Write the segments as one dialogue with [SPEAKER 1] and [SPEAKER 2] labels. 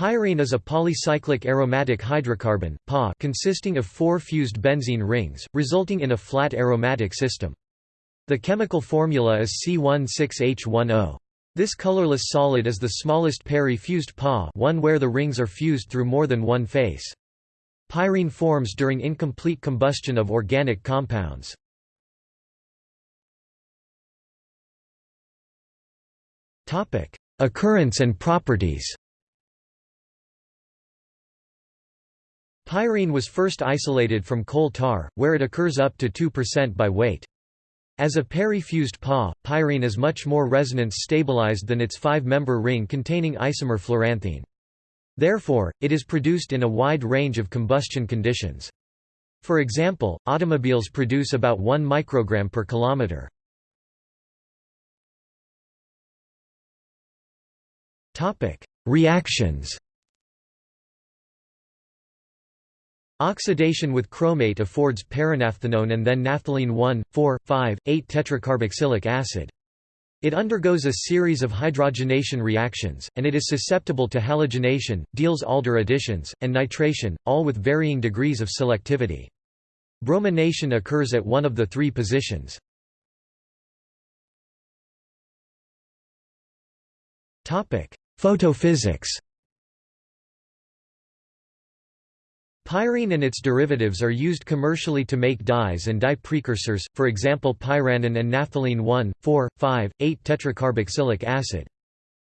[SPEAKER 1] Pyrene is a polycyclic aromatic hydrocarbon PA consisting of four fused benzene rings, resulting in a flat aromatic system. The chemical formula is C16H10. This colorless solid is the smallest peri-fused PA one where the rings are fused through more than one face. Pyrene forms during incomplete combustion of organic compounds. Occurrence and properties Pyrene was first isolated from coal tar, where it occurs up to 2% by weight. As a peri-fused PA, pyrene is much more resonance stabilized than its five-member ring containing isomer fluoranthene. Therefore, it is produced in a wide range of combustion conditions. For example, automobiles produce about 1 microgram per kilometer. Reactions Oxidation with chromate affords perinaphthenone and then naphthalene 1, 4, 5, 8 tetracarboxylic acid. It undergoes a series of hydrogenation reactions, and it is susceptible to halogenation, Diels-Alder additions, and nitration, all with varying degrees of selectivity. Bromination occurs at one of the three positions. Photophysics Pyrene and its derivatives are used commercially to make dyes and dye precursors, for example pyranine and naphthalene 1, 4, 5, 8 tetracarboxylic acid.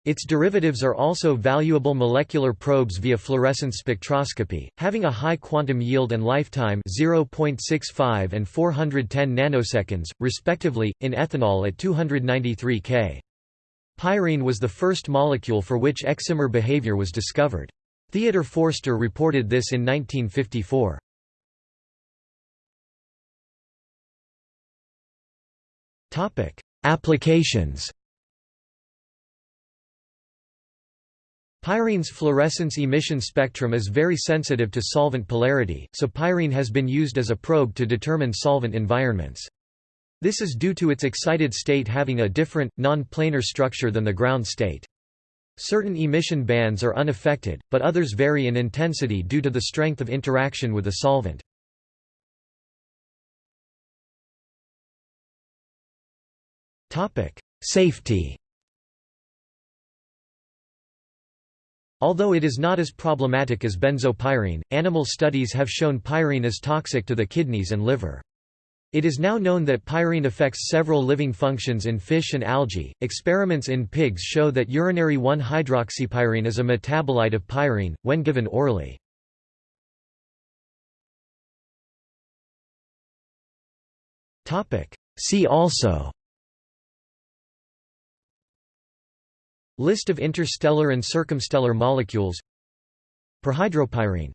[SPEAKER 1] Its derivatives are also valuable molecular probes via fluorescence spectroscopy, having a high quantum yield and lifetime 0.65 and 410 nanoseconds, respectively, in ethanol at 293 K. Pyrene was the first molecule for which excimer behavior was discovered. Theodor Forster reported this in 1954. Topic: Applications Pyrene's fluorescence emission spectrum is very sensitive to solvent polarity, so pyrene has been used as a probe to determine solvent environments. This is due to its excited state having a different, non-planar structure than the ground state. Certain emission bands are unaffected, but others vary in intensity due to the strength of interaction with a solvent. Safety Although it is not as problematic as benzopyrene, animal studies have shown pyrene is toxic to the kidneys and liver. It is now known that pyrene affects several living functions in fish and algae. Experiments in pigs show that urinary 1-hydroxypyrene is a metabolite of pyrene, when given orally. See also List of interstellar and circumstellar molecules Perhydropyrene